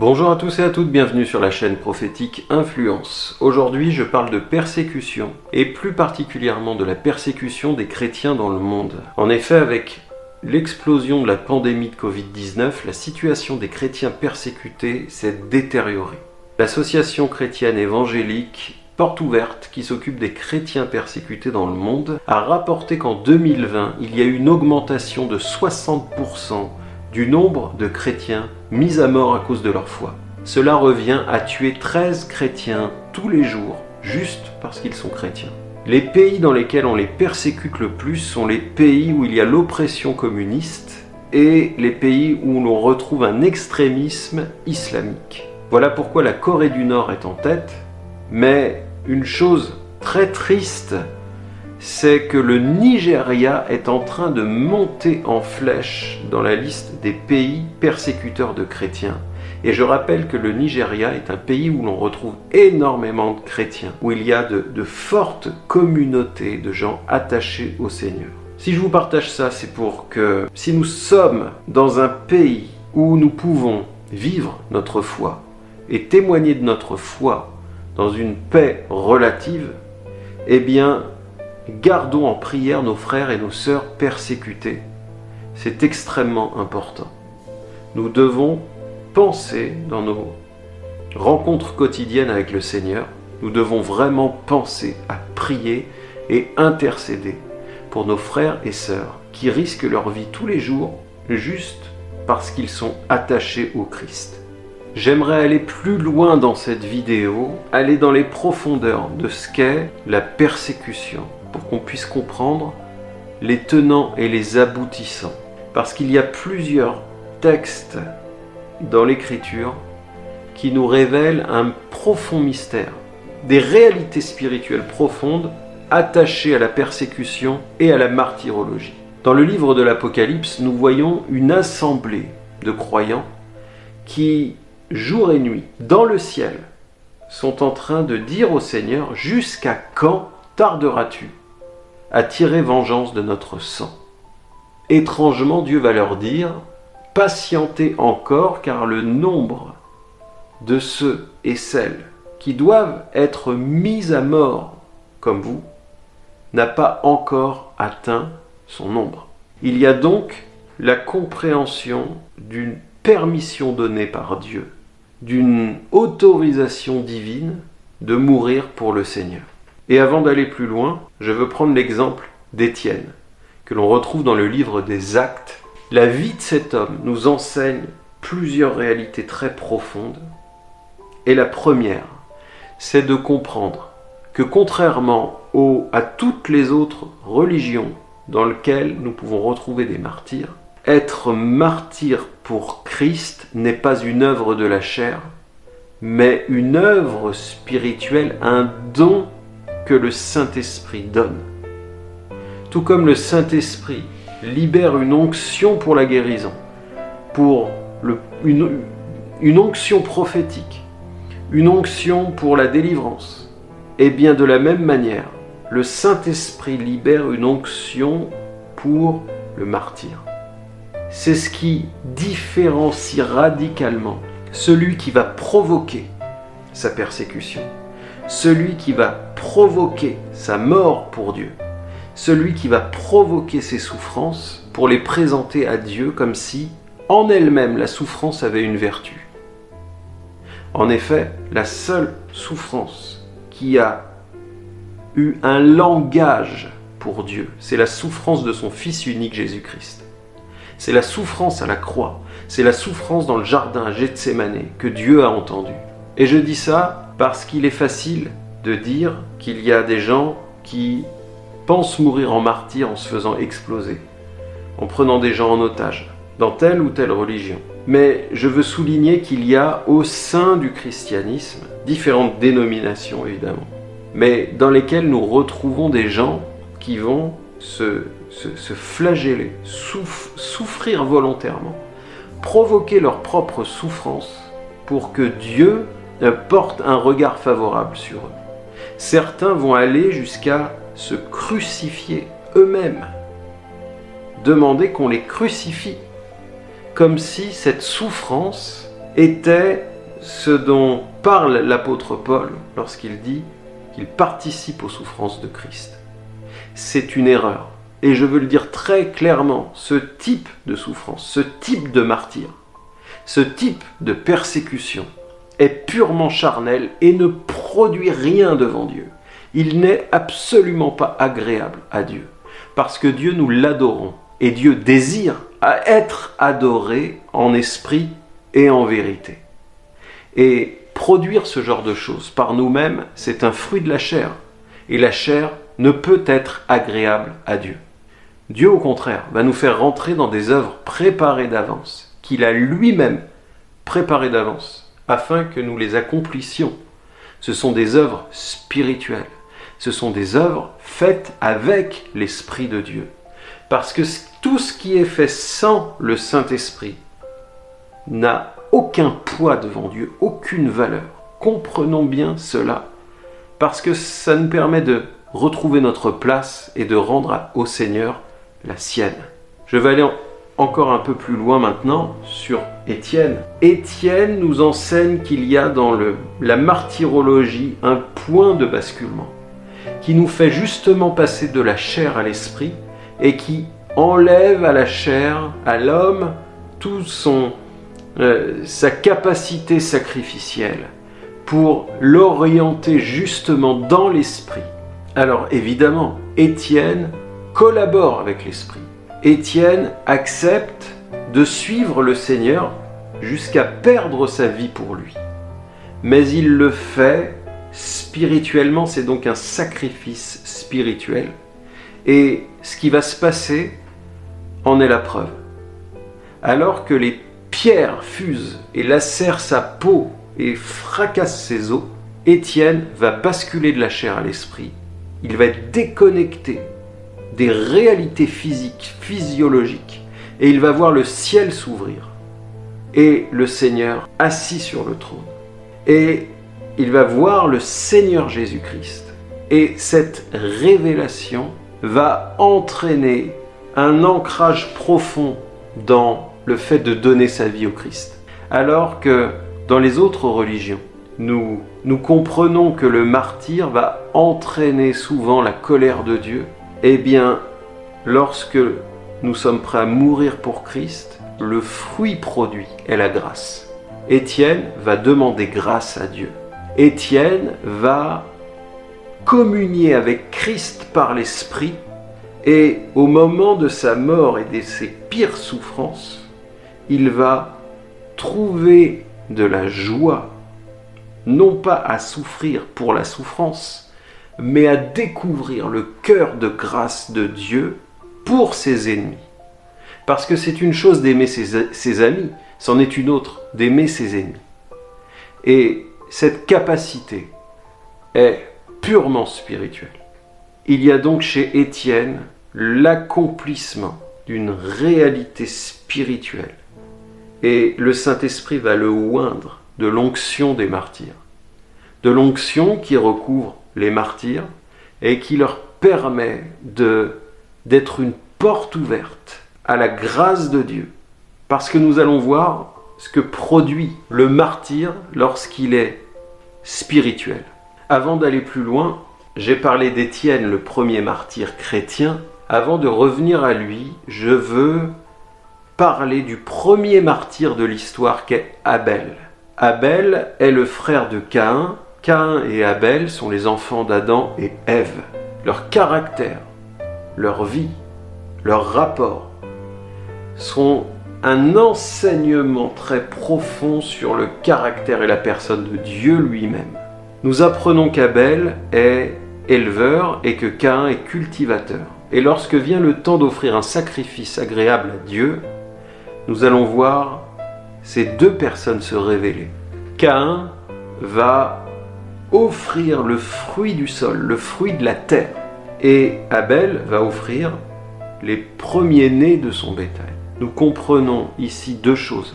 Bonjour à tous et à toutes, bienvenue sur la chaîne prophétique Influence. Aujourd'hui je parle de persécution, et plus particulièrement de la persécution des chrétiens dans le monde. En effet, avec l'explosion de la pandémie de Covid-19, la situation des chrétiens persécutés s'est détériorée. L'association chrétienne évangélique Porte ouverte, qui s'occupe des chrétiens persécutés dans le monde, a rapporté qu'en 2020, il y a eu une augmentation de 60% du nombre de chrétiens mis à mort à cause de leur foi. Cela revient à tuer 13 chrétiens tous les jours, juste parce qu'ils sont chrétiens. Les pays dans lesquels on les persécute le plus sont les pays où il y a l'oppression communiste et les pays où l'on retrouve un extrémisme islamique. Voilà pourquoi la Corée du Nord est en tête, mais une chose très triste c'est que le Nigeria est en train de monter en flèche dans la liste des pays persécuteurs de chrétiens. Et je rappelle que le Nigeria est un pays où l'on retrouve énormément de chrétiens, où il y a de, fortes communautés de gens attachés au Seigneur. Si je vous partage ça, c'est pour que si nous sommes dans un pays où nous pouvons vivre notre foi et témoigner de notre foi dans une paix relative, eh bien, Gardons en prière nos frères et nos sœurs persécutés. C'est extrêmement important. Nous devons penser dans nos rencontres quotidiennes avec le Seigneur, nous devons vraiment penser à prier et intercéder pour nos frères et sœurs qui risquent leur vie tous les jours juste parce qu'ils sont attachés au Christ. J'aimerais aller plus loin dans cette vidéo, aller dans les profondeurs de ce qu'est la persécution, pour qu'on puisse comprendre les tenants et les aboutissants. Parce qu'il y a plusieurs textes dans l'Écriture qui nous révèlent un profond mystère, des réalités spirituelles profondes attachées à la persécution et à la martyrologie. Dans le livre de l'Apocalypse, nous voyons une assemblée de croyants qui, jour et nuit, dans le ciel, sont en train de dire au Seigneur « Jusqu'à quand tarderas-tu à tirer vengeance de notre sang? Étrangement, Dieu va leur dire, patientez encore, car le nombre de ceux et celles qui doivent être mis à mort comme vous n'a pas encore atteint son nombre. Il y a donc la compréhension d'une permission donnée par Dieu, d'une autorisation divine de mourir pour le Seigneur. Et avant d'aller plus loin, je veux prendre l'exemple d'Étienne, que l'on retrouve dans le livre des Actes. La vie de cet homme nous enseigne plusieurs réalités très profondes. Et la première, c'est de comprendre que contrairement à toutes les autres religions dans lesquelles nous pouvons retrouver des martyrs, être martyr pour Christ n'est pas une œuvre de la chair, mais une œuvre spirituelle, un don le Saint-Esprit donne. Tout comme le Saint-Esprit libère une onction pour la guérison, pour une, une onction prophétique, une onction pour la délivrance, et bien de la même manière, le Saint-Esprit libère une onction pour le martyr. C'est ce qui différencie radicalement celui qui va provoquer sa persécution celui qui va provoquer sa mort pour Dieu, celui qui va provoquer ses souffrances pour les présenter à Dieu comme si, en elle-même, la souffrance avait une vertu. En effet, la seule souffrance qui a eu un langage pour Dieu, c'est la souffrance de son Fils unique Jésus-Christ. C'est la souffrance à la croix, c'est la souffrance dans le jardin à Gethsemane que Dieu a entendu. Et je dis ça parce qu'il est facile de dire qu'il y a des gens qui pensent mourir en martyr en se faisant exploser, en prenant des gens en otage, dans telle ou telle religion. Mais je veux souligner qu'il y a au sein du christianisme différentes dénominations évidemment, mais dans lesquelles nous retrouvons des gens qui vont se, flageller, souffrir volontairement, provoquer leur propre souffrance pour que Dieu portent un regard favorable sur eux. Certains vont aller jusqu'à se crucifier eux-mêmes, demander qu'on les crucifie, comme si cette souffrance était ce dont parle l'apôtre Paul lorsqu'il dit qu'il participe aux souffrances de Christ. C'est une erreur. Et je veux le dire très clairement, ce type de souffrance, ce type de martyr, ce type de persécution est purement charnel et ne produit rien devant Dieu. Il n'est absolument pas agréable à Dieu. Parce que Dieu, nous l'adorons. Et Dieu désire être adoré en esprit et en vérité. Et produire ce genre de choses par nous-mêmes, c'est un fruit de la chair. Et la chair ne peut être agréable à Dieu. Dieu, au contraire, va nous faire rentrer dans des œuvres préparées d'avance, qu'il a lui-même préparées d'avance, afin que nous les accomplissions. Ce sont des œuvres spirituelles. Ce sont des œuvres faites avec l'Esprit de Dieu. Parce que tout ce qui est fait sans le Saint-Esprit n'a aucun poids devant Dieu, aucune valeur. Comprenons bien cela, parce que ça nous permet de retrouver notre place et de rendre au Seigneur la sienne. Je vais aller encore un peu plus loin maintenant sur Étienne. Étienne nous enseigne qu'il y a dans la martyrologie un point de basculement qui nous fait justement passer de la chair à l'esprit et qui enlève à la chair, à l'homme, tout son euh, sa capacité sacrificielle pour l'orienter justement dans l'esprit. Alors évidemment, Étienne collabore avec l'esprit. Étienne accepte de suivre le Seigneur jusqu'à perdre sa vie pour lui. Mais il le fait spirituellement, c'est donc un sacrifice spirituel. Et ce qui va se passer en est la preuve. Alors que les Pierre fuse et lacère sa peau et fracasse ses os, Étienne va basculer de la chair à l'esprit. Il va être déconnecté des réalités physiques, physiologiques, et il va voir le ciel s'ouvrir et le Seigneur assis sur le trône. Et il va voir le Seigneur Jésus-Christ. Et cette révélation va entraîner un ancrage profond dans le fait de donner sa vie au Christ. Alors que dans les autres religions, nous, nous comprenons que le martyr va entraîner souvent la colère de Dieu, eh bien, lorsque nous sommes prêts à mourir pour Christ, le fruit produit est la grâce. Étienne va demander grâce à Dieu. Étienne va communier avec Christ par l'Esprit et au moment de sa mort et de ses pires souffrances, il va trouver de la joie, non pas à souffrir pour la souffrance, mais à découvrir le cœur de grâce de Dieu pour ses ennemis. Parce que c'est une chose d'aimer ses, amis, c'en est une autre d'aimer ses ennemis. Et cette capacité est purement spirituelle. Il y a donc chez Étienne l'accomplissement d'une réalité spirituelle et le Saint-Esprit va le oindre de l'onction des martyrs. De l'onction qui recouvre les martyrs et qui leur permet d'être une porte ouverte à la grâce de Dieu. Parce que nous allons voir ce que produit le martyr lorsqu'il est spirituel. Avant d'aller plus loin, j'ai parlé d'Étienne, le premier martyr chrétien. Avant de revenir à lui, je veux parler du premier martyr de l'histoire qu'est Abel. Abel est le frère de Caïn. Caïn et Abel sont les enfants d'Adam et Ève. Leur caractère, leur vie, leur rapport sont un enseignement très profond sur le caractère et la personne de Dieu lui-même. Nous apprenons qu'Abel est éleveur et que Caïn est cultivateur. Et lorsque vient le temps d'offrir un sacrifice agréable à Dieu, nous allons voir ces deux personnes se révéler. Caïn va offrir le fruit du sol, le fruit de la terre, et Abel va offrir les premiers-nés de son bétail. Nous comprenons ici deux choses.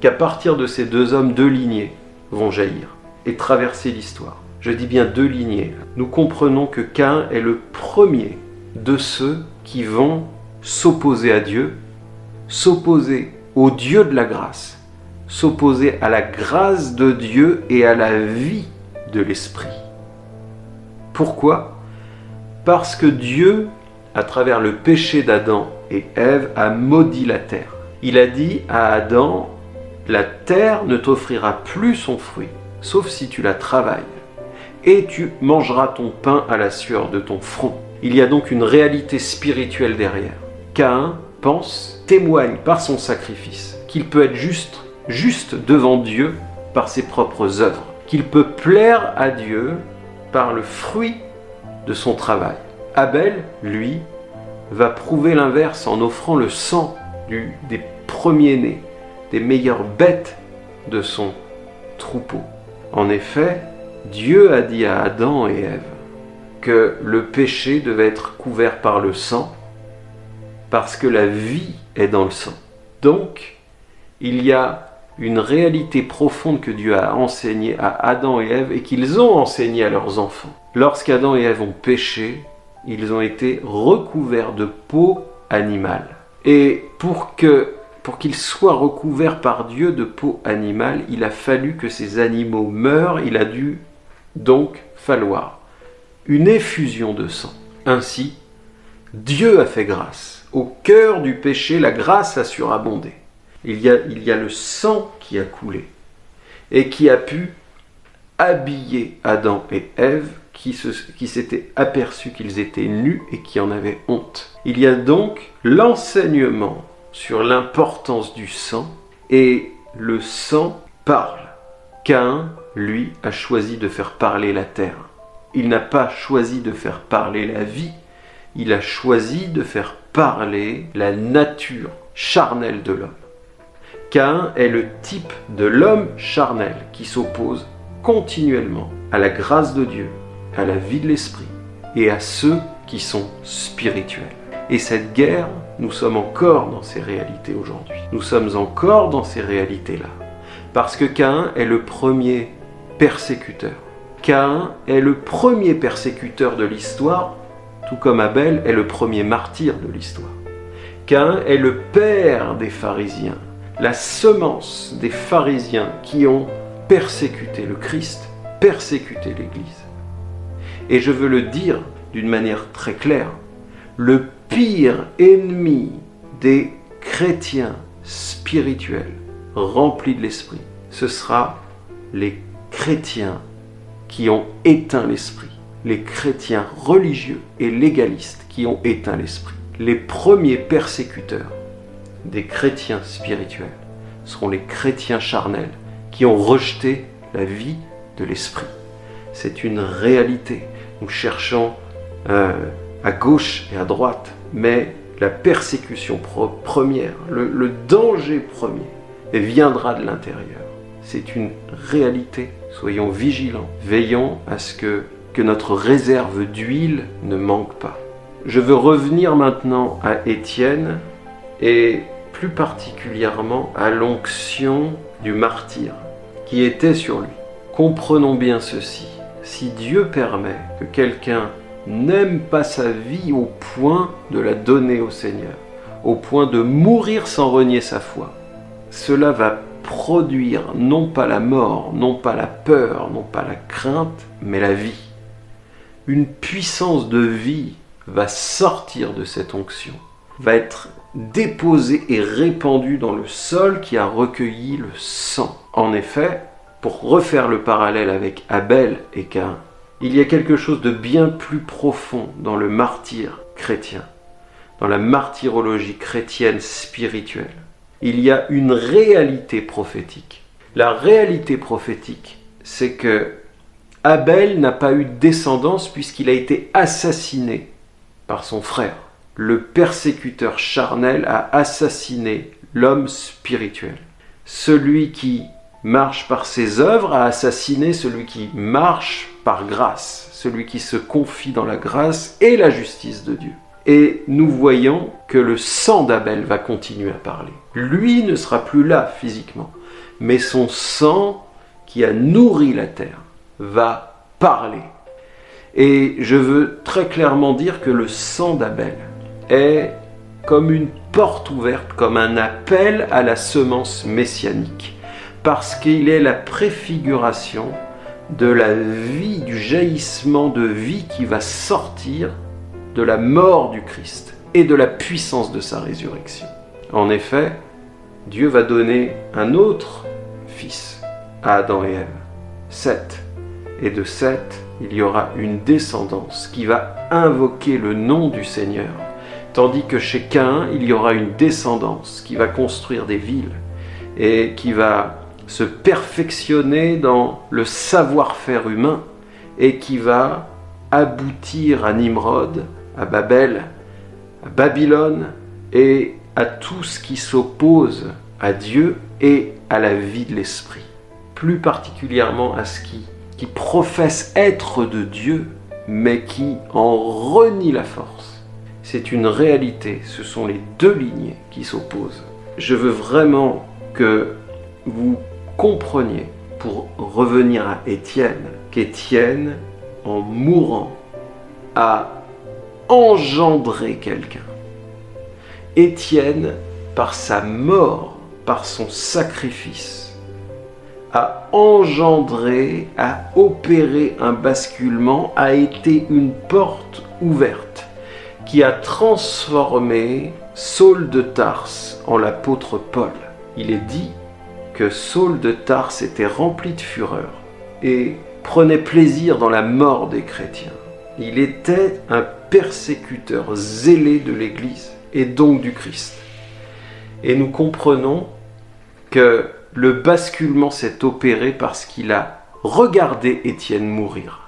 Qu'à partir de ces deux hommes, deux lignées vont jaillir et traverser l'histoire. Je dis bien deux lignées. Nous comprenons que Caïn est le premier de ceux qui vont s'opposer à Dieu s'opposer au Dieu de la grâce s'opposer à la grâce de Dieu et à la vie l'Esprit. Pourquoi? Parce que Dieu, à travers le péché d'Adam et Ève, a maudit la terre. Il a dit à Adam, la terre ne t'offrira plus son fruit, sauf si tu la travailles, et tu mangeras ton pain à la sueur de ton front. Il y a donc une réalité spirituelle derrière. Caïn pense, témoigne par son sacrifice qu'il peut être juste, juste devant Dieu par ses propres œuvres, qu'il peut plaire à Dieu par le fruit de son travail. Abel, lui, va prouver l'inverse en offrant le sang des premiers-nés, des meilleures bêtes de son troupeau. En effet, Dieu a dit à Adam et Ève que le péché devait être couvert par le sang, parce que la vie est dans le sang. Donc, il y a une réalité profonde que Dieu a enseignée à Adam et Ève et qu'ils ont enseigné à leurs enfants. Lorsqu'Adam et Ève ont péché, ils ont été recouverts de peau animale. Et pour que pour qu'ils soient recouverts par Dieu de peau animale, il a fallu que ces animaux meurent, il a dû donc falloir une effusion de sang. Ainsi, Dieu a fait grâce. Au cœur du péché, la grâce a surabondé. Il y a, le sang qui a coulé et qui a pu habiller Adam et Ève qui, s'étaient aperçus qu'ils étaient nus et qui en avaient honte. Il y a donc l'enseignement sur l'importance du sang et le sang parle. Cain, lui, a choisi de faire parler la terre. Il n'a pas choisi de faire parler la vie, il a choisi de faire parler la nature charnelle de l'homme. Cain est le type de l'homme charnel qui s'oppose continuellement à la grâce de Dieu, à la vie de l'esprit et à ceux qui sont spirituels. Et cette guerre, nous sommes encore dans ces réalités aujourd'hui. Nous sommes encore dans ces réalités-là. Parce que Cain est le premier persécuteur. Cain est le premier persécuteur de l'histoire, tout comme Abel est le premier martyr de l'histoire. Cain est le père des pharisiens, la semence des pharisiens qui ont persécuté le Christ, persécuté l'Église. Et je veux le dire d'une manière très claire, le pire ennemi des chrétiens spirituels remplis de l'esprit, ce sera les chrétiens qui ont éteint l'esprit, les chrétiens religieux et légalistes qui ont éteint l'esprit. Les premiers persécuteurs des chrétiens spirituels seront les chrétiens charnels qui ont rejeté la vie de l'esprit. C'est une réalité. Nous cherchons euh, à gauche et à droite, mais la persécution première, le, danger premier, viendra de l'intérieur. C'est une réalité. Soyons vigilants, veillons à ce que, que notre réserve d'huile ne manque pas. Je veux revenir maintenant à Étienne et plus particulièrement à l'onction du martyr qui était sur lui. Comprenons bien ceci. Si Dieu permet que quelqu'un n'aime pas sa vie au point de la donner au Seigneur, au point de mourir sans renier sa foi, cela va produire non pas la mort, non pas la peur, non pas la crainte, mais la vie. Une puissance de vie va sortir de cette onction, va être déposée et répandue dans le sol qui a recueilli le sang. En effet, pour refaire le parallèle avec Abel et Cain, il y a quelque chose de bien plus profond dans le martyr chrétien, dans la martyrologie chrétienne spirituelle. Il y a une réalité prophétique. La réalité prophétique, c'est que Abel n'a pas eu de descendance puisqu'il a été assassiné par son frère. Le persécuteur charnel a assassiné l'homme spirituel. Celui qui marche par ses œuvres a assassiné celui qui marche par grâce, celui qui se confie dans la grâce et la justice de Dieu. Et nous voyons que le sang d'Abel va continuer à parler. Lui ne sera plus là physiquement, mais son sang qui a nourri la terre va parler. Et je veux très clairement dire que le sang d'Abel est comme une porte ouverte, comme un appel à la semence messianique. parce qu'il est la préfiguration de la vie, du jaillissement de vie qui va sortir de la mort du Christ et de la puissance de sa résurrection. En effet, Dieu va donner un autre fils à Adam et Ève, Seth. Et de Seth, il y aura une descendance qui va invoquer le nom du Seigneur, tandis que chez Cain, il y aura une descendance qui va construire des villes et qui va se perfectionner dans le savoir-faire humain et qui va aboutir à Nimrod, à Babel, à Babylone et à tout ce qui s'oppose à Dieu et à la vie de l'esprit. Plus particulièrement à ce qui, qui professe être de Dieu, mais qui en renie la force. C'est une réalité, ce sont les deux lignées qui s'opposent. Je veux vraiment que vous compreniez, pour revenir à Étienne, qu'Étienne, en mourant, a engendrer quelqu'un. Étienne, par sa mort, par son sacrifice, a engendré, a opéré un basculement, a été une porte ouverte qui a transformé Saul de Tarse en l'apôtre Paul. Il est dit que Saul de Tarse était rempli de fureur et prenait plaisir dans la mort des chrétiens. Il était un persécuteur zélé de l'Église et donc du Christ. Et nous comprenons que le basculement s'est opéré parce qu'il a regardé Étienne mourir.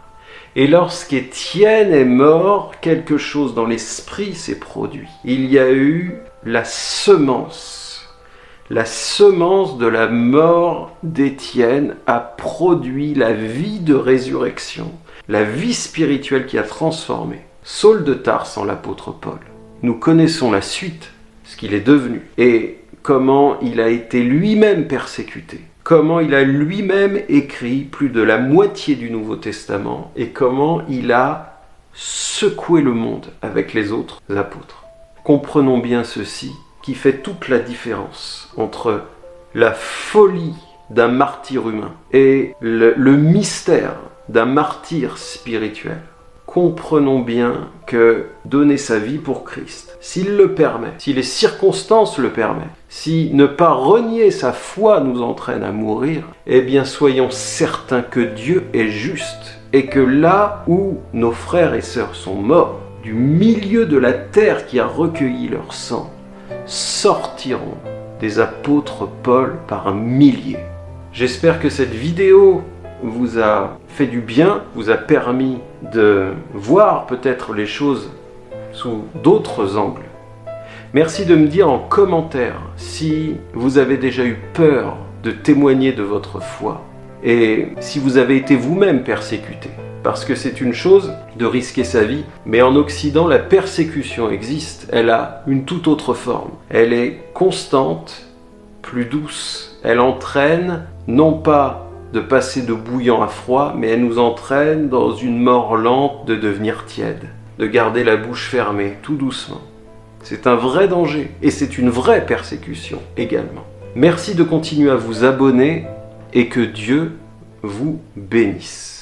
Et lorsqu'Étienne est mort, quelque chose dans l'esprit s'est produit. Il y a eu la semence. La semence de la mort d'Étienne a produit la vie de résurrection la vie spirituelle qui a transformé Saul de Tarse en l'apôtre Paul. Nous connaissons la suite, ce qu'il est devenu, et comment il a été lui-même persécuté, comment il a lui-même écrit plus de la moitié du Nouveau Testament, et comment il a secoué le monde avec les autres apôtres. Comprenons bien ceci qui fait toute la différence entre la folie d'un martyr humain et le, le mystère d'un martyr spirituel, comprenons bien que donner sa vie pour Christ, s'il le permet, si les circonstances le permettent, si ne pas renier sa foi nous entraîne à mourir, eh bien soyons certains que Dieu est juste et que là où nos frères et sœurs sont morts, du milieu de la terre qui a recueilli leur sang, sortiront des apôtres Paul par milliers. J'espère que cette vidéo vous a fait du bien, vous a permis de voir peut-être les choses sous d'autres angles. Merci de me dire en commentaire si vous avez déjà eu peur de témoigner de votre foi et si vous avez été vous-même persécuté. Parce que c'est une chose de risquer sa vie, mais en Occident, la persécution existe. Elle a une toute autre forme. Elle est constante, plus douce. Elle entraîne non pas de passer de bouillant à froid, mais elle nous entraîne dans une mort lente de devenir tiède, de garder la bouche fermée, tout doucement. C'est un vrai danger, et c'est une vraie persécution également. Merci de continuer à vous abonner, et que Dieu vous bénisse.